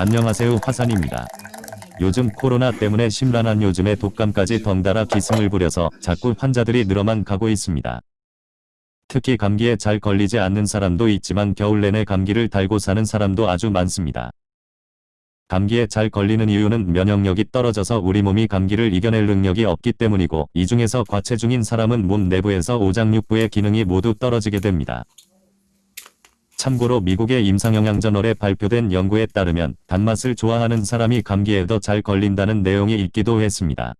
안녕하세요 화산입니다. 요즘 코로나 때문에 심란한 요즘에 독감까지 덩달아 기승을 부려서 자꾸 환자들이 늘어만 가고 있습니다. 특히 감기에 잘 걸리지 않는 사람도 있지만 겨울 내내 감기를 달고 사는 사람도 아주 많습니다. 감기에 잘 걸리는 이유는 면역력이 떨어져서 우리 몸이 감기를 이겨낼 능력이 없기 때문이고 이 중에서 과체중인 사람은 몸 내부에서 오장육부의 기능이 모두 떨어지게 됩니다. 참고로 미국의 임상영양저널에 발표된 연구에 따르면 단맛을 좋아하는 사람이 감기에 더 잘 걸린다는 내용이 있기도 했습니다.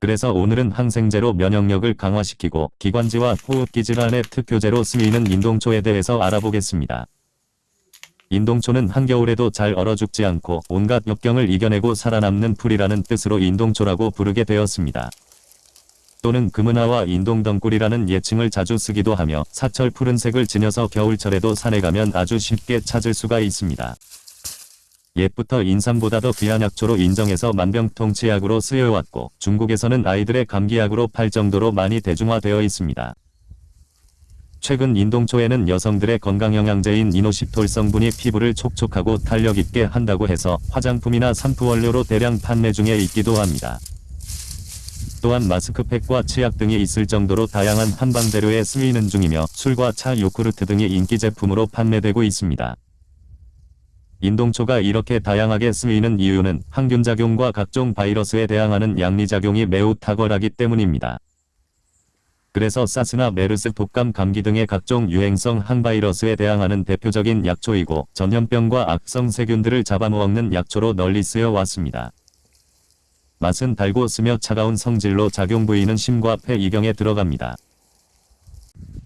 그래서 오늘은 항생제로 면역력을 강화시키고 기관지와 호흡기 질환의 특효제로 쓰이는 인동초에 대해서 알아보겠습니다. 인동초는 한겨울에도 잘 얼어 죽지 않고 온갖 역경을 이겨내고 살아남는 풀이라는 뜻으로 인동초라고 부르게 되었습니다. 또는 금은화와 인동덩굴이라는 예칭을 자주 쓰기도 하며 사철 푸른색을 지녀서 겨울철에도 산에 가면 아주 쉽게 찾을 수가 있습니다. 옛부터 인삼보다 더 귀한 약초로 인정해서 만병통치약으로 쓰여왔고 중국에서는 아이들의 감기약으로 팔 정도로 많이 대중화되어 있습니다. 최근 인동초에는 여성들의 건강영양제인 이노시톨 성분이 피부를 촉촉하고 탄력 있게 한다고 해서 화장품이나 샴푸 원료로 대량 판매 중에 있기도 합니다. 또한 마스크팩과 치약 등이 있을 정도로 다양한 한방재료에 쓰이는 중이며 술과 차, 요구르트 등이 인기 제품으로 판매되고 있습니다. 인동초가 이렇게 다양하게 쓰이는 이유는 항균작용과 각종 바이러스에 대항하는 양리작용이 매우 탁월하기 때문입니다. 그래서 사스나 메르스 독감 감기 등의 각종 유행성 항바이러스에 대항하는 대표적인 약초이고 전염병과 악성 세균들을 잡아먹는 약초로 널리 쓰여 왔습니다. 맛은 달고 쓰며 차가운 성질로 작용 부위는 심과 폐 이경에 들어갑니다.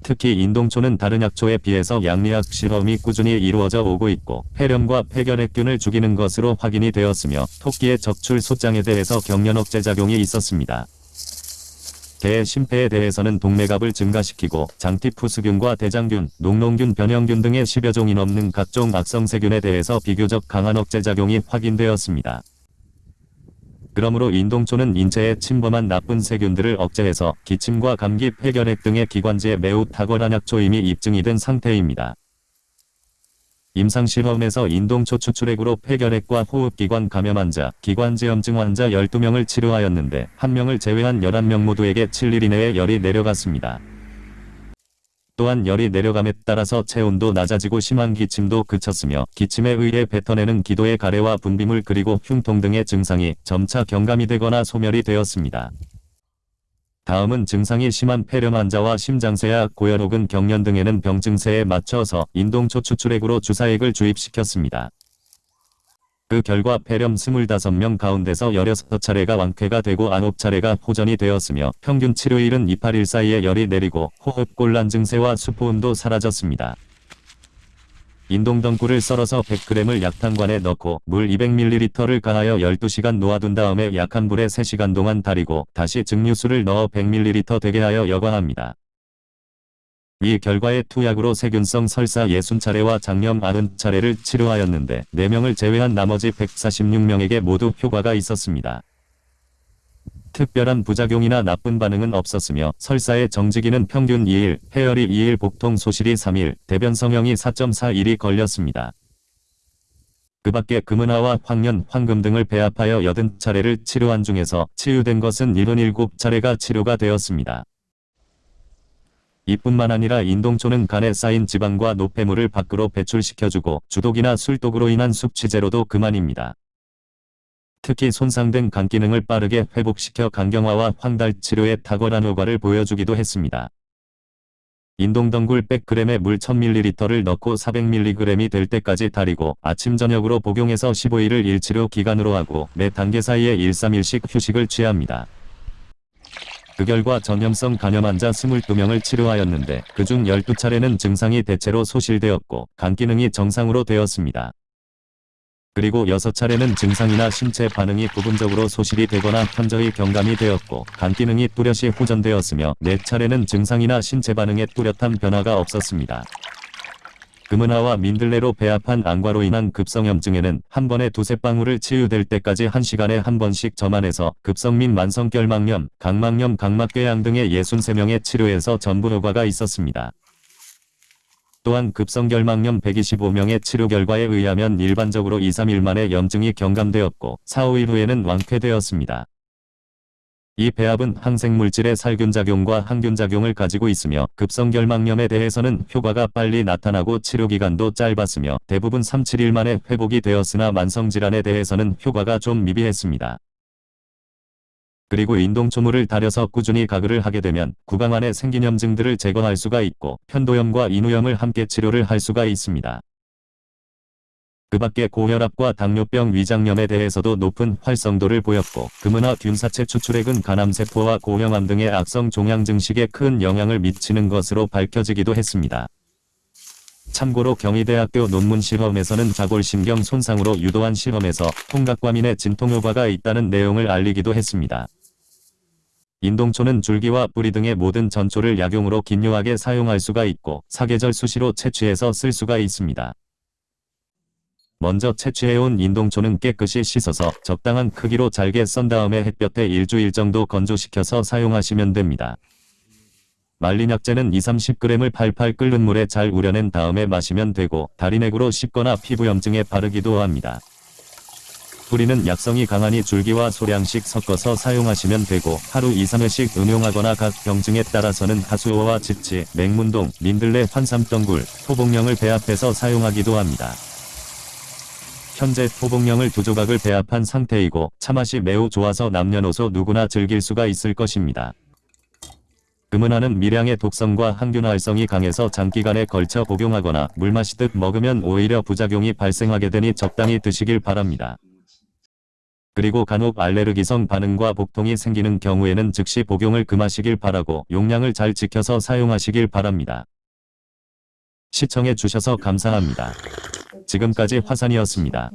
특히 인동초는 다른 약초에 비해서 양리학 실험이 꾸준히 이루어져 오고 있고 폐렴과 폐결핵균을 죽이는 것으로 확인이 되었으며 토끼의 적출 소장에 대해서 경련 억제 작용이 있었습니다. 개의 심폐에 대해서는 동맥압을 증가시키고 장티푸스균과 대장균, 녹농균, 변형균 등의 10여 종이 넘는 각종 악성세균에 대해서 비교적 강한 억제 작용이 확인되었습니다. 그러므로 인동초는 인체에 침범한 나쁜 세균들을 억제해서 기침과 감기, 폐결핵 등의 기관지에 매우 탁월한 약초임이 입증이 된 상태입니다. 임상실험에서 인동초 추출액으로 폐결핵과 호흡기관 감염 환자, 기관지염증 환자 12명을 치료하였는데 1명을 제외한 11명 모두에게 7일 이내에 열이 내려갔습니다. 또한 열이 내려감에 따라서 체온도 낮아지고 심한 기침도 그쳤으며 기침에 의해 뱉어내는 기도의 가래와 분비물 그리고 흉통 등의 증상이 점차 경감이 되거나 소멸이 되었습니다. 다음은 증상이 심한 폐렴 환자와 심장쇠약, 고열 혹은 경련 등에는 병증세에 맞춰서 인동초 추출액으로 주사액을 주입시켰습니다. 그 결과 폐렴 25명 가운데서 16차례가 완쾌가 되고 9차례가 호전이 되었으며 평균 치료일은 2, 8일 사이에 열이 내리고 호흡곤란 증세와 수포음도 사라졌습니다. 인동덩굴을 썰어서 100g을 약탕관에 넣고 물 200ml를 가하여 12시간 놓아둔 다음에 약한 불에 3시간 동안 달이고 다시 증류수를 넣어 100ml 되게 하여 여과합니다. 이 결과에 투약으로 세균성 설사 60차례와 장염 90차례를 치료하였는데 4명을 제외한 나머지 146명에게 모두 효과가 있었습니다. 특별한 부작용이나 나쁜 반응은 없었으며 설사의 정지기는 평균 2일, 폐열이 2일, 복통 소실이 3일, 대변 성형이 4.41이 걸렸습니다. 그 밖에 금은화와 황련, 황금 등을 배합하여 80차례를 치료한 중에서 치유된 것은 77차례가 치료가 되었습니다. 이뿐만 아니라 인동초는 간에 쌓인 지방과 노폐물을 밖으로 배출시켜주고 주독이나 술독으로 인한 숙취제로도 그만입니다. 특히 손상된 간 기능을 빠르게 회복시켜 간경화와 황달 치료에 탁월한 효과를 보여주기도 했습니다. 인동덩굴 100g에 물 1000ml를 넣고 400mg이 될 때까지 달이고 아침 저녁으로 복용해서 15일을 1치료 기간으로 하고 매 단계 사이에 1, 3일씩 휴식을 취합니다. 그 결과 전염성 간염 환자 22명을 치료하였는데 그중 12차례는 증상이 대체로 소실되었고 간 기능이 정상으로 되었습니다. 그리고 6차례는 증상이나 신체 반응이 부분적으로 소실이 되거나 현저히 경감이 되었고 간 기능이 뚜렷이 호전되었으며 4차례는 증상이나 신체 반응에 뚜렷한 변화가 없었습니다. 금은화와 민들레로 배합한 안과로 인한 급성염증에는 한 번에 두세 방울을 치유될 때까지 한 시간에 한 번씩 점안해서 급성 및 만성결막염, 각막염, 각막궤양 등의 63명의 치료에서 전부 효과가 있었습니다. 또한 급성결막염 125명의 치료 결과에 의하면 일반적으로 2, 3일 만에 염증이 경감되었고 4, 5일 후에는 완쾌되었습니다. 이 배합은 항생물질의 살균작용과 항균작용을 가지고 있으며 급성결막염에 대해서는 효과가 빨리 나타나고 치료기간도 짧았으며 대부분 3, 7일 만에 회복이 되었으나 만성질환에 대해서는 효과가 좀 미비했습니다. 그리고 인동초물을 달여서 꾸준히 가글을 하게 되면 구강 안에 생긴 염증들을 제거할 수가 있고 편도염과 인후염을 함께 치료를 할 수가 있습니다. 그 밖에 고혈압과 당뇨병 위장염에 대해서도 높은 활성도를 보였고 금은화 균사체 추출액은 간암세포와 고형암 등의 악성 종양 증식에 큰 영향을 미치는 것으로 밝혀지기도 했습니다. 참고로 경희대학교 논문 실험에서는 자골신경 손상으로 유도한 실험에서 통각과민의 진통 효과가 있다는 내용을 알리기도 했습니다. 인동초는 줄기와 뿌리 등의 모든 전초를 약용으로 긴요하게 사용할 수가 있고 사계절 수시로 채취해서 쓸 수가 있습니다. 먼저 채취해온 인동초는 깨끗이 씻어서 적당한 크기로 잘게 썬 다음에 햇볕에 일주일 정도 건조시켜서 사용하시면 됩니다. 말린 약재는 2-30g을 팔팔 끓는 물에 잘 우려낸 다음에 마시면 되고 다리넥으로 씹거나 피부염증에 바르기도 합니다. 뿌리는 약성이 강하니 줄기와 소량씩 섞어서 사용하시면 되고 하루 2-3회씩 응용하거나 각 병증에 따라서는 하수오와 지치, 맹문동, 민들레, 환삼덩굴, 토복령을 배합해서 사용하기도 합니다. 현재 토복령을 두 조각을 배합한 상태이고 차맛이 매우 좋아서 남녀노소 누구나 즐길 수가 있을 것입니다. 금은화는 미량의 독성과 항균 활성이 강해서 장기간에 걸쳐 복용하거나 물 마시듯 먹으면 오히려 부작용이 발생하게 되니 적당히 드시길 바랍니다. 그리고 간혹 알레르기성 반응과 복통이 생기는 경우에는 즉시 복용을 금하시길 바라고 용량을 잘 지켜서 사용하시길 바랍니다. 시청해 주셔서 감사합니다. 지금까지 화산이었습니다.